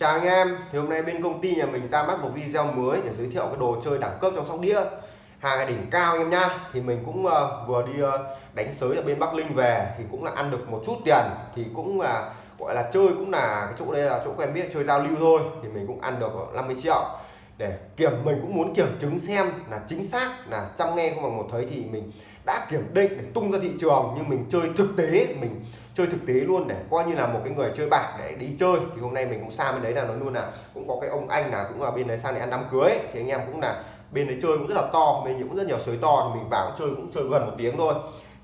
Chào anh em, thì hôm nay bên công ty nhà mình ra mắt một video mới để giới thiệu cái đồ chơi đẳng cấp trong sóc đĩa. Hàng đỉnh cao anh em nhá. Thì mình cũng uh, vừa đi uh, đánh sới ở bên Bắc Linh về thì cũng là ăn được một chút tiền. Thì cũng là uh, gọi là chơi cũng là cái chỗ đây là chỗ quen biết chơi giao lưu thôi. Thì mình cũng ăn được 50 triệu. Để kiểm mình cũng muốn kiểm chứng xem là chính xác là chăm nghe không bằng một thấy thì mình đã kiểm định để tung ra thị trường. Nhưng mình chơi thực tế mình chơi thực tế luôn để coi như là một cái người chơi bạc để đi chơi. Thì hôm nay mình cũng sang bên đấy là nói luôn là cũng có cái ông anh là cũng là bên đấy sang để ăn đám cưới. Thì anh em cũng là bên đấy chơi cũng rất là to mình cũng rất nhiều sới to. Thì mình vào chơi cũng chơi gần một tiếng thôi.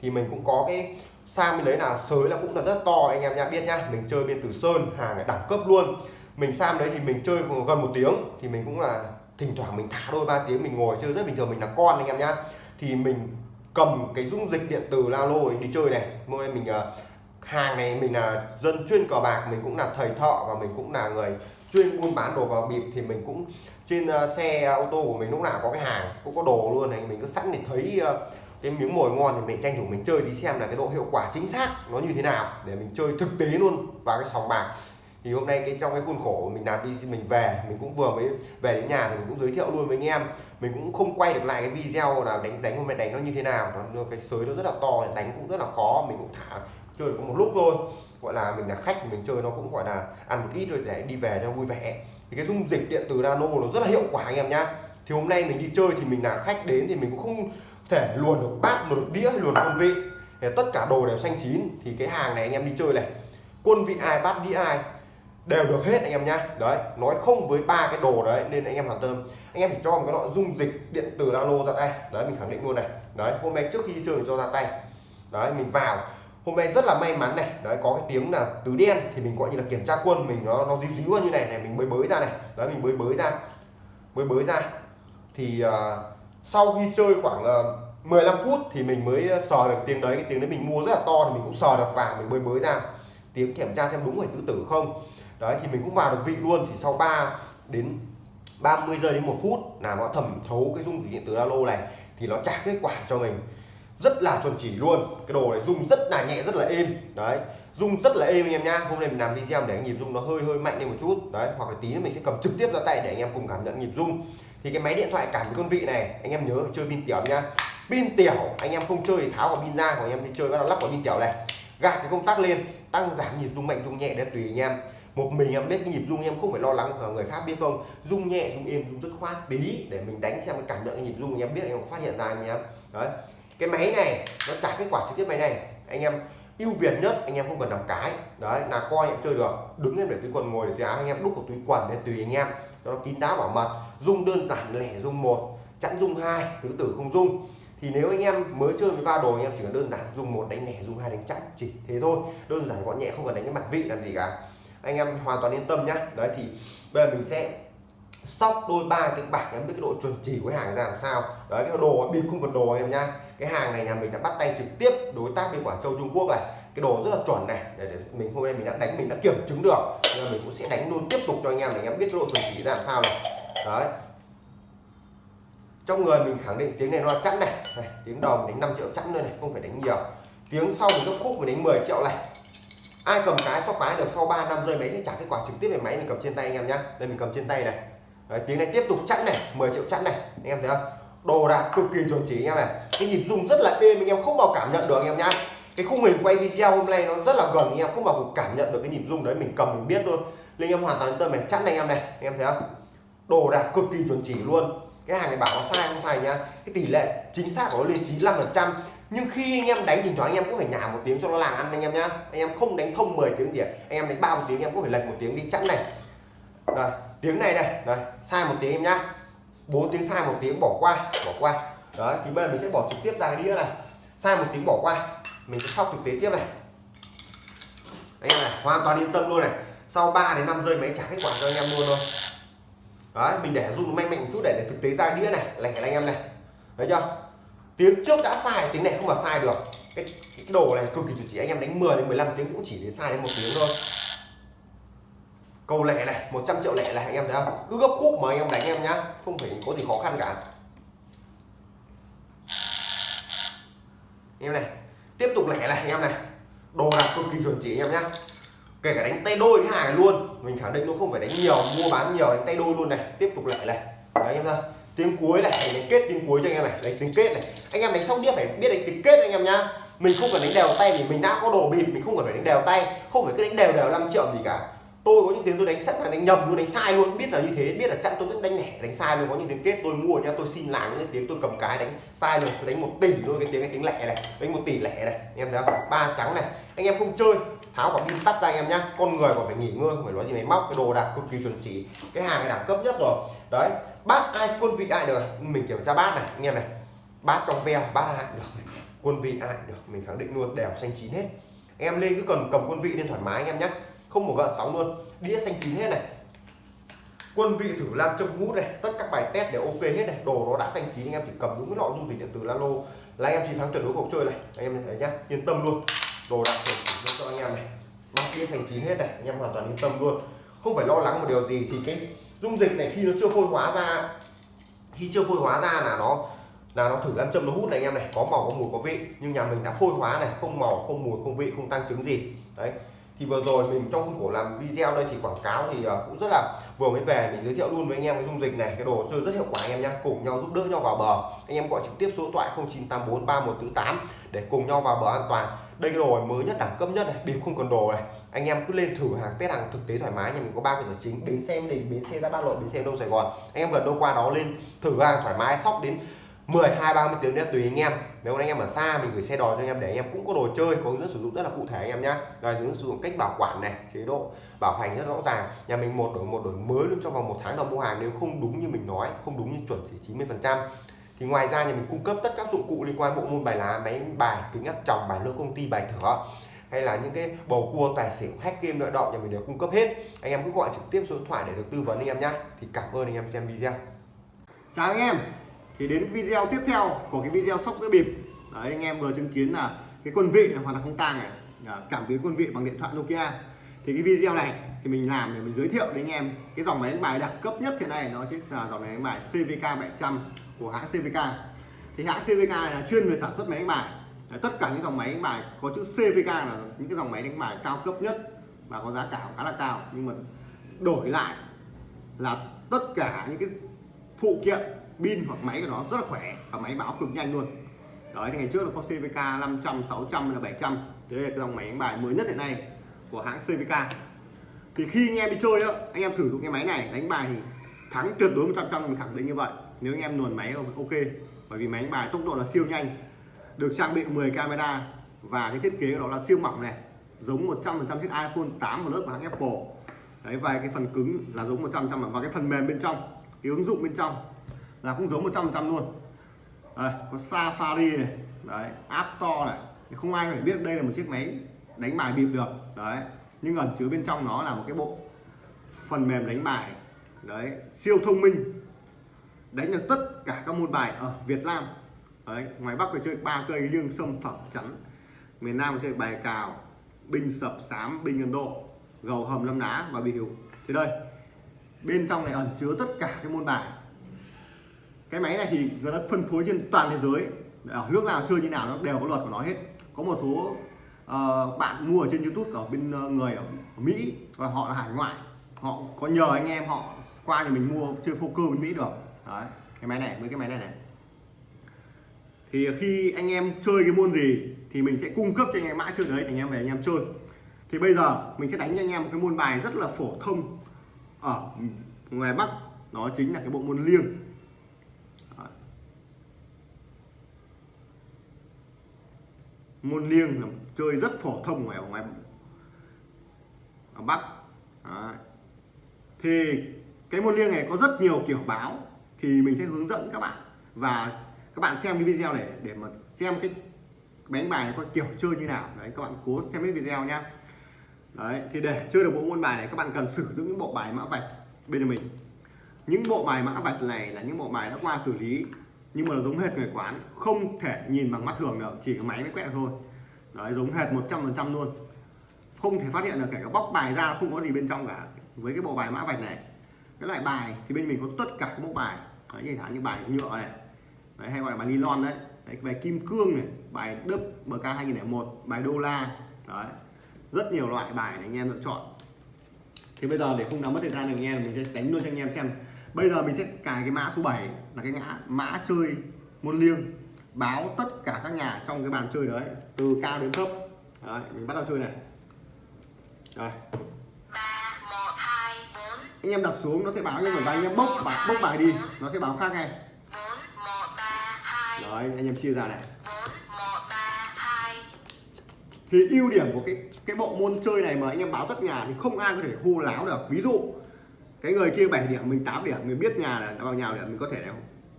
Thì mình cũng có cái sang bên đấy là sới là cũng là rất to anh em nha biết nhá mình chơi bên từ sơn hàng đẳng cấp luôn. Mình sang đấy thì mình chơi gần một tiếng. Thì mình cũng là thỉnh thoảng mình thả đôi ba tiếng mình ngồi chơi rất bình thường mình là con anh em nhá thì mình cầm cái dung dịch điện tử la lô đi chơi này. Hôm nay mình uh, hàng này mình là dân chuyên cờ bạc, mình cũng là thầy thợ và mình cũng là người chuyên buôn bán đồ vào bịp thì mình cũng trên ờ, xe ờ, ô tô của mình lúc nào có cái hàng, cũng có đồ luôn này, mình cứ sẵn để thấy ờ, cái miếng mồi ngon thì mình tranh thủ mình chơi tí xem là cái độ hiệu quả chính xác nó như thế nào để mình chơi thực tế luôn vào cái sòng bạc. Thì hôm nay cái trong cái khuôn khổ mình làm đi mình về, mình cũng vừa mới về đến nhà thì mình cũng giới thiệu luôn với anh em. Mình cũng không quay được lại cái video là đánh đánh hôm nay đánh nó như thế nào, nó cái sới nó rất là to, đánh cũng rất là khó, mình cũng thả chơi có một lúc thôi. Gọi là mình là khách, mình chơi nó cũng gọi là ăn một ít rồi để đi về cho vui vẻ. Thì cái dung dịch điện từ nano nó rất là hiệu quả anh em nhá. Thì hôm nay mình đi chơi thì mình là khách đến thì mình cũng không thể luồn được bát, luồn được đĩa, luồn quân vị. Thì tất cả đồ đều xanh chín. Thì cái hàng này anh em đi chơi này, quân vị ai, bát đĩa ai, đều được hết anh em nhá. Đấy, nói không với ba cái đồ đấy nên anh em hoàn tâm. Anh em chỉ cho một cái loại dung dịch điện tử nano ra tay. Đấy, mình khẳng định luôn này. Đấy, hôm nay trước khi đi chơi mình cho ra tay. Đấy, mình vào hôm nay rất là may mắn này. Đấy có cái tiếng là tứ đen thì mình gọi như là kiểm tra quân. Mình nó nó díu díu như này này mình mới bới ra này. Đấy mình bới bới ra. Mới bới ra. Thì uh, sau khi chơi khoảng uh, 15 phút thì mình mới sờ được tiếng đấy. Cái tiếng đấy mình mua rất là to thì mình cũng sờ được vào mình mới bới ra. Tiếng kiểm tra xem đúng phải tứ tử không. Đấy thì mình cũng vào được vị luôn. Thì sau 3 đến 30 giây đến một phút là nó thẩm thấu cái dung dịch điện tử alo này. Thì nó trả kết quả cho mình rất là chuẩn chỉ luôn. Cái đồ này rung rất là nhẹ rất là êm. Đấy rung rất là êm anh em nhá. Hôm nay mình làm video để nhịp rung nó hơi hơi mạnh lên một chút. Đấy hoặc là tí nữa mình sẽ cầm trực tiếp ra tay để anh em cùng cảm nhận nhịp rung. thì cái máy điện thoại cảm với con vị này anh em nhớ chơi pin tiểu nhá. Pin tiểu anh em không chơi thì tháo quả pin ra của anh em đi chơi bắt đầu lắp quả pin tiểu này. Gạt cái công tắc lên tăng giảm nhịp rung mạnh rung nhẹ để tùy anh em. Một mình em biết cái nhịp rung em không phải lo lắng và người khác biết không? Rung nhẹ rung êm rung rất khoát tí để mình đánh xem cái cảm nhận cái nhịp rung, em biết em phát hiện ra anh em đấy cái máy này, nó trả kết quả trực tiếp máy này. Anh em ưu việt nhất, anh em không cần đọc cái. Đấy, là coi em chơi được. Đứng em để túi quần ngồi để túi áo, anh em đúc vào túi quần để tùy anh em. Cho nó kín đáo bảo mật. Dung đơn giản lẻ dung một, chẵn dung hai tứ tử không dung thì nếu anh em mới chơi với va đồ, anh em chỉ cần đơn giản dùng một đánh lẻ, dùng hai đánh chẵn, chỉ thế thôi. Đơn giản gọn nhẹ, không cần đánh cái mặt vị làm gì cả. Anh em hoàn toàn yên tâm nhá. Đấy, thì bây giờ mình sẽ sóc đôi ba tiếng bạc em biết cái độ chuẩn chỉ của hàng ra làm sao. Đấy, cái đồ, bịp không cần đồ em nhá cái hàng này nhà mình đã bắt tay trực tiếp đối tác bên Quảng Châu Trung Quốc này. Cái đồ rất là chuẩn này. Để, để mình hôm nay mình đã đánh mình đã kiểm chứng được. Nên mình cũng sẽ đánh luôn tiếp tục cho anh em để anh em biết cái độ chuẩn chỉ ra làm sao này. Đấy. Trong người mình khẳng định tiếng này nó là chẵn này. này tiếng đầu mình đánh 5 triệu chẵn thôi này không phải đánh nhiều. Tiếng sau mình gấp khúc mình đánh 10 triệu này. Ai cầm cái sóc cái được sau 3 năm rơi máy sẽ trả kết quả trực tiếp về máy mình cầm trên tay anh em nhá. Đây mình cầm trên tay này. Đấy, tiếng này tiếp tục chẵn này 10 triệu chẵn này. Anh em thấy không? Đồ đạc cực kỳ chuẩn chỉ anh em này cái nhịp rung rất là êm anh em không bao cảm nhận được anh em nhá cái khung hình quay video hôm nay nó rất là gần anh em không bao cảm nhận được cái nhịp rung đấy mình cầm mình biết luôn nên em hoàn toàn yên tâm này chẵn này anh em này anh em thấy không đồ đạc cực kỳ chuẩn chỉ luôn cái hàng này bảo nó sai không sai nhá cái tỷ lệ chính xác của nó lên 95 phần trăm nhưng khi anh em đánh thỉnh thoảng anh em cũng phải nhả một tiếng cho nó làng ăn anh em nhá anh em không đánh thông 10 tiếng thì anh em đánh ba một tiếng anh em cũng phải lệch một tiếng đi chẵn này rồi tiếng này này rồi sai một tiếng em nhá bốn tiếng sai một tiếng bỏ qua bỏ qua. Đấy thì bây giờ mình sẽ bỏ trực tiếp ra cái đĩa này. Sai một tiếng bỏ qua mình sẽ sóc thực tế tiếp này. Anh em này hoàn toàn yên tâm luôn này. Sau 3 đến 5 giây máy trả kết quả cho anh em luôn thôi. Đấy mình để rung mạnh mạnh một chút để, để thực tế ra đĩa này lẻ anh em này. Thấy chưa? Tiếng trước đã sai tiếng này không mà sai được. Cái, cái đồ này cực kỳ chuẩn chỉ anh em đánh 10 đến 15 tiếng cũng chỉ đến sai đến một tiếng thôi cầu lẻ này 100 triệu lẻ này, anh em thấy không? Cứ gấp khúc mà anh em đánh em nhá, không phải có gì khó khăn cả. Anh em này, tiếp tục lẻ này, anh em này. Đồ đạc cực kỳ chuẩn chỉ, anh em nhá. Kể cả đánh tay đôi cái hàng này luôn, mình khẳng định nó không phải đánh nhiều, mua bán nhiều, đánh tay đôi luôn này. Tiếp tục lẻ này. Đấy, anh em ra tiếng cuối này đánh kết tiếng cuối cho anh em này. Đánh tiếng kết này. Anh em đánh xong đĩa phải biết đánh tiếng kết anh em nhá. Mình không cần đánh đều tay vì mình đã có đồ bịp, mình không cần phải đánh đều tay. Không phải cứ đánh đều đều 5 triệu gì cả tôi có những tiếng tôi đánh sẵn sàng đánh nhầm, luôn đánh sai luôn, biết là như thế, biết là chặn tôi vẫn đánh lẻ, đánh sai luôn. Có những tiếng kết tôi mua nhá, tôi xin làm những tiếng tôi cầm cái đánh sai luôn. Tôi đánh một tỷ luôn cái tiếng cái tiếng lẻ này, đánh một tỷ lẻ này. Anh em thấy không? Ba trắng này. Anh em không chơi, tháo quả pin tắt ra anh em nhá. Con người còn phải nghỉ ngơi, không phải nói gì máy móc, cái đồ đạc cực kỳ chuẩn chỉ. Cái hàng này đẳng cấp nhất rồi. Đấy, bát ai quân vị ai được? Mình kiểm tra bát này, anh em này. Bát trong veo, bát ai được? Quân vị ai được? Mình khẳng định luôn, đều xanh chín hết. Anh em lên cứ cần cầm quân vị lên thoải mái anh em nhé không một gợn sóng luôn. Đĩa xanh chín hết này. Quân vị thử làm trong hút này. Tất các bài test đều ok hết này. Đồ nó đã xanh chín, anh em chỉ cầm đúng cái lọ dung dịch điện tử lalo là anh em chiến thắng tuyệt đối cuộc chơi này. Anh em thấy nhá, yên tâm luôn. Đồ đặc chuẩn cho anh em này. Bát đĩa xanh chín hết này. Anh em hoàn toàn yên tâm luôn. Không phải lo lắng một điều gì thì cái dung dịch này khi nó chưa phôi hóa ra, khi chưa phôi hóa ra là nó là nó thử làm châm nó hút này anh em này. Có màu, có mùi, có vị. Nhưng nhà mình đã phôi hóa này. Không màu, không mùi, không vị, không tăng chứng gì. Đấy thì vừa rồi mình trong khuôn khổ làm video đây thì quảng cáo thì ờ, cũng rất là, vừa mới về mình giới thiệu luôn với anh em cái dung dịch này, cái đồ chơi rất hiệu quả anh em nhé cùng nhau giúp đỡ nhau vào bờ. Anh em gọi trực tiếp số điện thoại 0984 3148 để cùng nhau vào bờ an toàn. Đây cái đồ mới nhất, đẳng cấp nhất này bịp không còn đồ này. Anh em cứ lên thử hàng test hàng thực tế thoải mái, nhà mình có ba cơ sở chính, bến xe đình bến xe ra ba lội, bến xe đông sài gòn. Anh em gần đâu qua đó lên thử hàng thoải mái sóc đến 10 2 30 tiếng nữa tùy anh em. Nếu anh em ở xa mình gửi xe đò cho anh em để anh em cũng có đồ chơi, có hướng dẫn sử dụng rất là cụ thể anh em nhé rồi hướng dẫn sử dụng cách bảo quản này, chế độ bảo hành rất rõ ràng. Nhà mình một đổi một đổi mới luôn trong vòng một tháng đầu mua hàng nếu không đúng như mình nói, không đúng như chuẩn chỉ 90 phần trăm. Thì ngoài ra nhà mình cung cấp tất các dụng cụ liên quan bộ môn bài lá, máy bài, kính áp tròng, bài lô công ty, bài thửa, hay là những cái bầu cua, tài xỉu, hack game loại động nhà mình đều cung cấp hết. Anh em cứ gọi trực tiếp số điện thoại để được tư vấn anh em nhé thì cảm ơn anh em xem video. Chào anh em thì đến video tiếp theo của cái video sóc đĩa bịp. Đấy anh em vừa chứng kiến là cái quân vị này hoàn toàn không tang này. Dạ, cảm biến quân vị bằng điện thoại Nokia. Thì cái video này thì mình làm để mình giới thiệu đến anh em cái dòng máy đánh bài đẳng cấp nhất hiện nay nó chính là dòng máy đánh bài CVK 700 của hãng CVK thì hãng CVK là chuyên về sản xuất máy đánh bài. Đấy, tất cả những dòng máy đánh bài có chữ CVK là những cái dòng máy đánh bài cao cấp nhất và có giá cả khá là cao. Nhưng mà đổi lại là tất cả những cái phụ kiện pin hoặc máy của nó rất là khỏe và máy báo cực nhanh luôn. Đấy, thì ngày trước là có CVK 500 600 là 700 thế là dòng máy đánh bài mới nhất hiện nay của hãng CVK thì khi anh em đi chơi á, anh em sử dụng cái máy này đánh bài thì thắng tuyệt đối 100 trăm mình khẳng định như vậy. Nếu anh em luồn máy ok, bởi vì máy đánh bài tốc độ là siêu nhanh. Được trang bị 10 camera và cái thiết kế của nó là siêu mỏng này, giống 100% chiếc iPhone 8 một lớp của hãng Apple. Đấy, và cái phần cứng là giống 100% và cái phần mềm bên trong, cái ứng dụng bên trong là cũng giống 100% luôn. Đây, có Safari này đấy App to này. Không ai phải biết đây là một chiếc máy đánh bài bịp được. Đấy nhưng ẩn chứa bên trong nó là một cái bộ phần mềm đánh bài đấy siêu thông minh. Đánh được tất cả các môn bài ở Việt Nam. Đấy ngoài Bắc phải chơi ba cây liêng sâm phẩm chắn. Miền Nam chơi bài cào binh sập sám binh Ấn Độ gầu hầm lâm đá và bị hiệu Thế đây bên trong này ẩn chứa tất cả các môn bài cái máy này thì người ta phân phối trên toàn thế giới. Ở nước nào chơi như nào nó đều có luật của nó hết. Có một số uh, bạn mua ở trên YouTube ở bên uh, người ở, ở Mỹ và họ là hải ngoại. Họ có nhờ anh em họ qua thì mình mua chơi poker bên Mỹ được. Đấy cái máy này với cái máy này này. Thì khi anh em chơi cái môn gì thì mình sẽ cung cấp cho anh em mã chơi đấy thì anh em về anh em chơi. Thì bây giờ mình sẽ đánh cho anh em một cái môn bài rất là phổ thông ở ngoài Bắc. Đó chính là cái bộ môn liêng. Môn liêng là chơi rất phổ thông ở ngoài ở Bắc, Đấy. thì cái môn liêng này có rất nhiều kiểu báo thì mình sẽ hướng dẫn các bạn. Và các bạn xem cái video này để mà xem cái bánh bài này có kiểu chơi như nào. Đấy, các bạn cố xem cái video nhá. Đấy, thì để chơi được bộ môn bài này, các bạn cần sử dụng những bộ bài mã vạch bên mình. Những bộ bài mã vạch này là những bộ bài đã qua xử lý nhưng mà giống hệt người quán không thể nhìn bằng mắt thường được chỉ có máy mới quẹt thôi. Đấy giống hệt 100% luôn. Không thể phát hiện được kể cả bóc bài ra không có gì bên trong cả. Với cái bộ bài mã vạch này cái loại bài thì bên mình có tất cả các mẫu bài. Đấy, như thả như bài nhựa này. Đấy, hay gọi là bài nylon đấy, đấy bài kim cương này bài đớp bk 2001 bài đô la. Đấy rất nhiều loại bài để anh em lựa chọn. Thì bây giờ để không làm mất thời gian được anh em mình sẽ đánh luôn cho anh em xem bây giờ mình sẽ cài cái mã số 7 là cái ngã mã chơi môn liêng. Báo tất cả các nhà trong cái bàn chơi đấy từ cao đến thấp. Đấy, mình bắt đầu chơi này. Rồi anh em đặt xuống nó sẽ báo nhưng mà anh em bốc bài bốc bài đi. nó sẽ báo khác ngay. Đấy anh em chia ra này. Thì ưu điểm của cái cái bộ môn chơi này mà anh em báo tất nhà thì không ai có thể hô láo được. Ví dụ cái người kia 7 điểm mình 8 điểm mình biết nhà là vào nhà điểm mình có thể là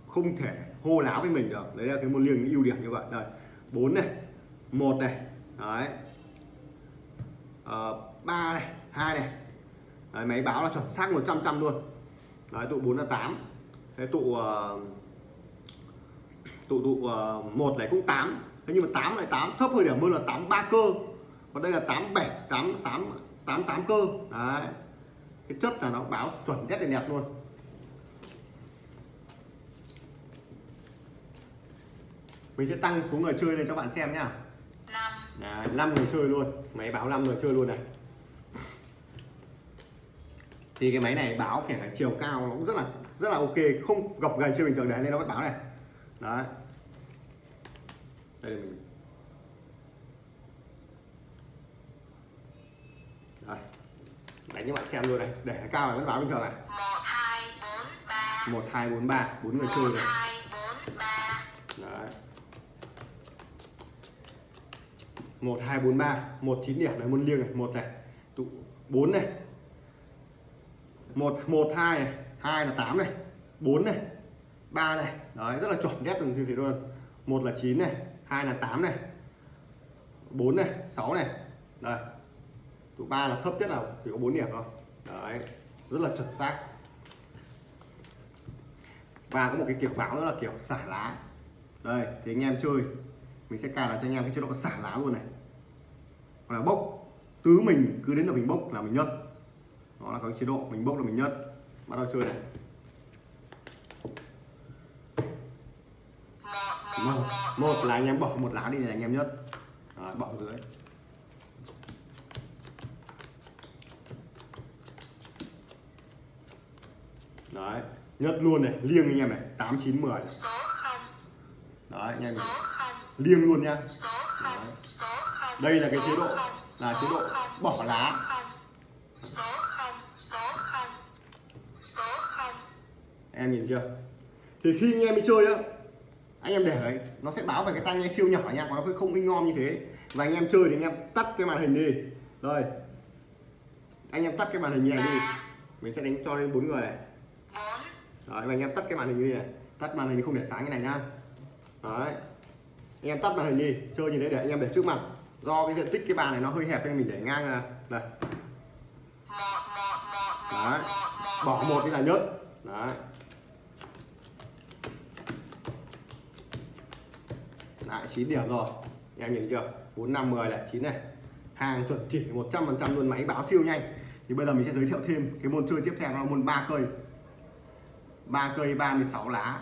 không thể hô láo với mình được. Đấy là cái môn liêng ưu điểm như vậy. Đây bốn này một này đấy. Ờ, ba này hai này. Đấy, máy báo là chuẩn xác 100 trăm luôn. Đấy tụ 4 là 8 thế tụ uh, tụ tụ uh, một này cũng 8 thế nhưng mà 8 lại 8 thấp hơn điểm hơn là 8 3 cơ. Còn đây là 8 7 8 8 8 8 cơ. Đấy cái chất là nó báo chuẩn nhất là đẹp luôn. Mình sẽ tăng số người chơi lên cho bạn xem nhá. Năm. Đấy, 5 người chơi luôn. Máy báo 5 người chơi luôn này. Thì cái máy này báo kể cả chiều cao nó cũng rất là rất là ok. Không gập gành chơi bình thường đấy nên nó vẫn báo này. Đấy. Đây là mình. Đây đánh cho bạn xem luôn này để cao này vẫn báo bình thường này. Một hai bốn ba. Một bốn người chơi một này đấy. Một hai bốn ba. Một chín điểm. Này môn liêng này. Một này. Tụ bốn này. Một một hai này. Hai là tám này. Bốn này. Ba này. Đấy rất là chuẩn ghép được như thế luôn. Một là chín này. Hai là tám này. Bốn này. Sáu này. Đây tụ ba là thấp nhất là chỉ có bốn điểm thôi. Đấy rất là chuẩn xác. Và có một cái kiểu báo nữa là kiểu xả lá. Đây thì anh em chơi. Mình sẽ cài là cho anh em cái chế độ xả lá luôn này. Hoặc là bốc. Tứ mình cứ đến là mình bốc là mình nhất đó là cái chế độ mình bốc là mình nhất bắt đầu chơi này. Một một một là anh em bỏ một lá đi là anh em nhất đó, bỏ dưới. Đấy nhất luôn này liêng anh em này tám chín mười. Đấy anh em số này. liêng luôn nha. Số không số không Đây là cái chế độ, là chế độ bỏ lá. em nhìn chưa? Thì khi anh em đi chơi á anh em để đấy nó sẽ báo về cái tai nghe siêu nhỏ nha còn nó không in ngon như thế. Và anh em chơi thì anh em tắt cái màn hình đi. Rồi anh em tắt cái màn hình này đi. Mình sẽ đánh cho lên bốn người này đấy và anh em tắt cái màn hình như này. Tắt màn hình không để sáng như này nhá. Đấy. Anh em tắt màn hình đi chơi như thế để anh em để trước mặt. Do cái diện tích cái bàn này nó hơi hẹp nên mình để ngang à, này Đấy. bỏ một cái là nhớt. Đấy. Lại 9 điểm rồi. Em nhìn chưa? 4 5 10 này 9 này. Hàng chuẩn chỉ 100% luôn máy báo siêu nhanh. Thì bây giờ mình sẽ giới thiệu thêm cái môn chơi tiếp theo là môn ba cây ba cây 36 lá.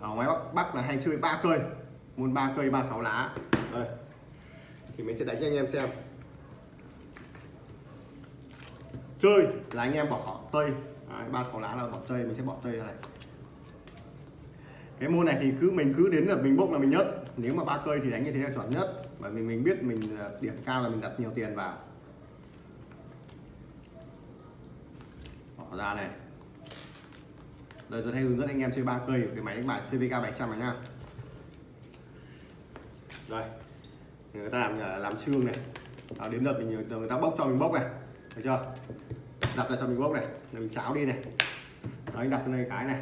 Ở ngoài bắc bắc là hay chơi ba cây. Môn ba cây 36 lá. Đây. Thì mình sẽ đánh cho anh em xem. Chơi là anh em bỏ tây. Đấy, ba sáu lá là bỏ tây mình sẽ bỏ tây ra này cái môn này thì cứ mình cứ đến là mình bốc là mình nhất. Nếu mà ba cây thì đánh như thế là chuẩn nhất bởi vì mình biết mình ờ, điểm cao là mình đặt nhiều tiền vào. Bỏ ra này. Đây tôi hay hướng dẫn anh em chơi ba cây cái máy đánh bài CVK 700 này nha. Đây. Người ta làm ờ, làm trương này. À, đến lượt mình ờ, người ta bốc cho mình bốc này. Thấy chưa? Đặt ra cho mình bốc này. Rồi mình cháo đi này. Đấy đặt cho đây cái này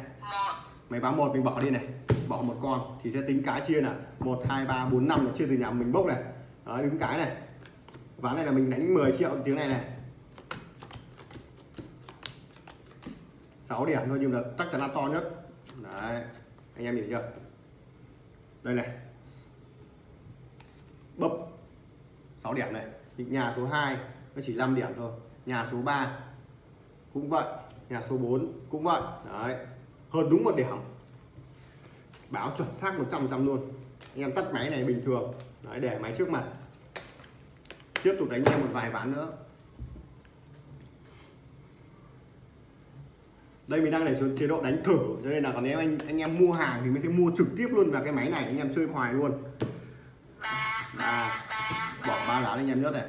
máy báo một mình bỏ đi này. Bỏ một con thì sẽ tính cái chia là một hai ba bốn năm là chia từ nhà mình bốc này. Đó, đứng cái này. Ván này là mình đánh 10 triệu tiếng này này. 6 điểm thôi nhưng là chắc chắn là to nhất. Đấy anh em nhìn thấy chưa? Đây này. Bấp 6 điểm này. Nhà số 2 nó chỉ 5 điểm thôi. Nhà số 3 cũng vậy. Nhà số 4 cũng vậy. Đấy hơn đúng một điểm. Báo chuẩn xác 100% luôn. Anh em tắt máy này bình thường. Đấy, để máy trước mặt. Tiếp tục đánh em một vài ván nữa. Đây mình đang để xuống chế độ đánh thử. Cho nên là còn nếu anh anh em mua hàng thì mình sẽ mua trực tiếp luôn vào cái máy này. Anh em chơi hoài luôn. Ba ba bỏ ba lá anh em nhớ này.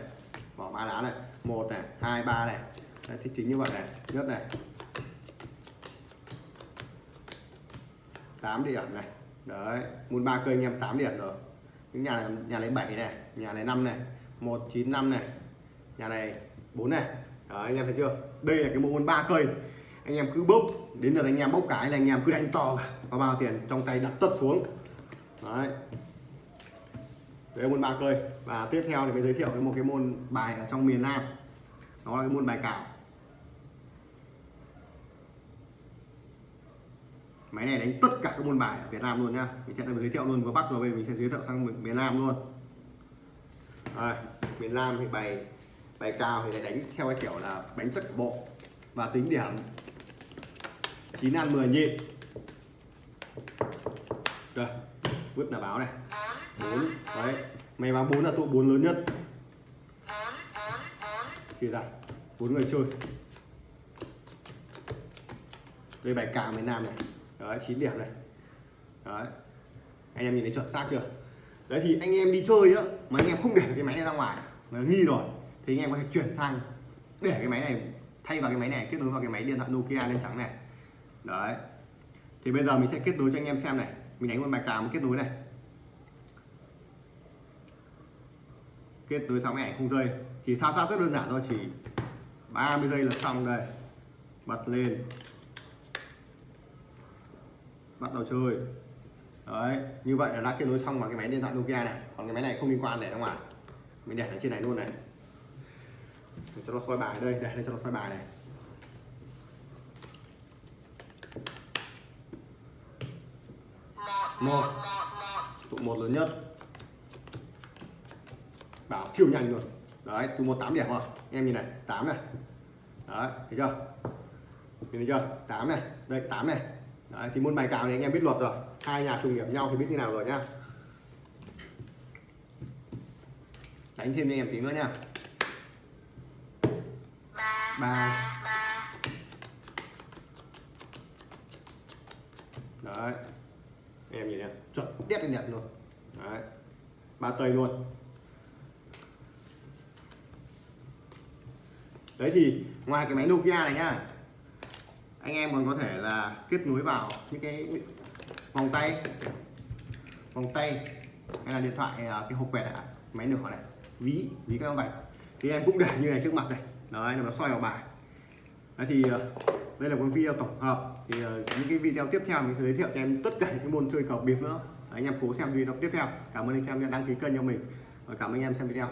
Bỏ ba lá này. Một này hai ba này. Đấy, thì chính như vậy này. Nhớ này. 8 điểm này. Đấy môn ba cây anh em 8 điểm rồi. Những nhà này nhà này 7 này nhà này 5 này 195 này nhà này 4 này. Đấy, anh em thấy chưa? Đây là cái bộ môn ba cây anh. Em cứ bốc đến lượt anh em bốc cái là anh em cứ đánh to có bao tiền trong tay đặt tất xuống. Đấy. Đấy môn ba cây và tiếp theo thì mới giới thiệu cái một cái môn bài ở trong miền Nam. Nó là cái môn bài cào máy này đánh tất cả các môn bài ở Việt Nam luôn nhá. Mình sẽ giới thiệu luôn vừa Bắc rồi về mình sẽ giới thiệu sang miền- Nam luôn. Đây, miền Nam thì bài bài cao thì đánh theo cái kiểu là đánh tất cả bộ và tính điểm. 9 ăn 10 nhịn. Rồi vứt là báo này. Bốn đấy. Mày báo bốn là tụ bốn lớn nhất. Chia ra bốn người chơi. Đây bài cào miền Nam này đấy 9 điểm này. Đấy. Anh em nhìn thấy chuẩn xác chưa? Đấy thì anh em đi chơi á mà anh em không để cái máy này ra ngoài mà nghi rồi thì anh em có thể chuyển sang để cái máy này thay vào cái máy này kết nối vào cái máy điện thoại Nokia lên trắng này. Đấy. Thì bây giờ mình sẽ kết nối cho anh em xem này. Mình đánh một bài cào kết nối này. Kết nối xong này ảnh không rơi, chỉ thao tác rất đơn giản thôi chỉ 30 giây là xong đây. Bật lên bắt đầu chơi. Đấy, như vậy là đã kết nối xong vào cái máy điện thoại Nokia này. Còn cái máy này không liên quan để ra ngoài mình để ở trên này luôn này. Để cho nó soi bài đây, để đây cho nó soi bài này. Một. Tụ một lớn nhất. Bảo siêu nhanh luôn. Đấy, tụ một tám điểm rồi. Em nhìn này, tám này. Đấy, thấy chưa? Nhìn thấy chưa? Tám này. Đây, tám này đấy, thì môn bài cào này anh em biết luật rồi. Hai nhà trùng điểm nhau thì biết như nào rồi nhá. Đánh thêm cho em tí nữa nha ba. Ba. đấy. Em nhìn này chuẩn đét lên đẹp luôn. Đấy. Ba tây luôn. Đấy thì, ngoài cái máy Nokia này nhá anh em còn có thể là kết nối vào những cái vòng tay. Vòng tay hay là điện thoại à, cái hộp quẹt này, máy nửa này. Ví ví các bạn thì em cũng để như này trước mặt này. Đấy nó soi vào bài. Đấy thì à, đây là một video tổng hợp. Thì à, những cái video tiếp theo mình sẽ giới thiệu cho em tất cả những môn chơi cờ bịp nữa. Đấy, anh em cố xem video tiếp theo. Cảm ơn anh em đã đăng ký kênh cho mình. Và cảm ơn anh em xem video.